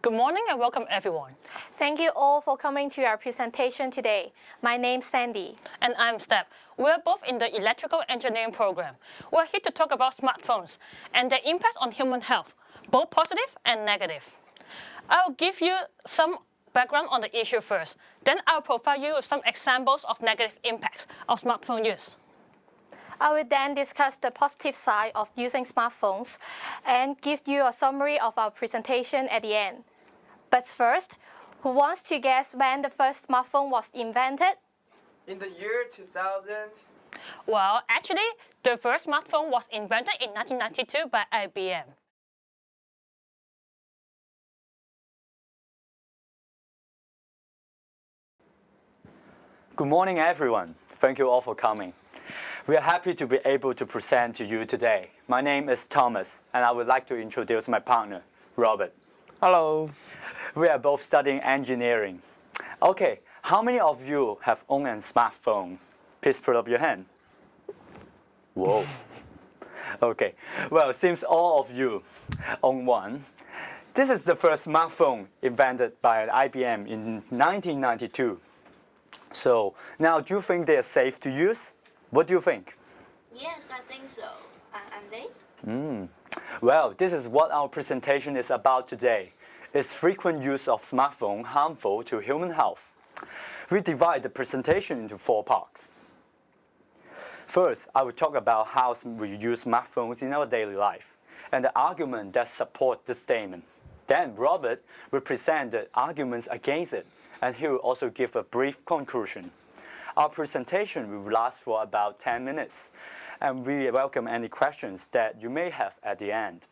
Good morning and welcome everyone. Thank you all for coming to our presentation today. My name's Sandy. And I'm Step. We're both in the electrical engineering program. We're here to talk about smartphones and their impact on human health, both positive and negative. I'll give you some background on the issue first. Then I'll provide you with some examples of negative impacts of smartphone use. I will then discuss the positive side of using smartphones and give you a summary of our presentation at the end. But first, who wants to guess when the first smartphone was invented? In the year 2000? Well, actually, the first smartphone was invented in 1992 by IBM. Good morning, everyone. Thank you all for coming. We are happy to be able to present to you today. My name is Thomas, and I would like to introduce my partner, Robert. Hello. We are both studying engineering. Okay, how many of you have owned a smartphone? Please put up your hand. Whoa. okay, well, seems all of you own one. This is the first smartphone invented by IBM in 1992. So now, do you think they are safe to use? What do you think? Yes, I think so. And they? Mm. Well, this is what our presentation is about today. Is frequent use of smartphone harmful to human health? We divide the presentation into four parts. First, I will talk about how we use smartphones in our daily life and the argument that support this statement. Then Robert will present the arguments against it and he will also give a brief conclusion. Our presentation will last for about 10 minutes, and we welcome any questions that you may have at the end.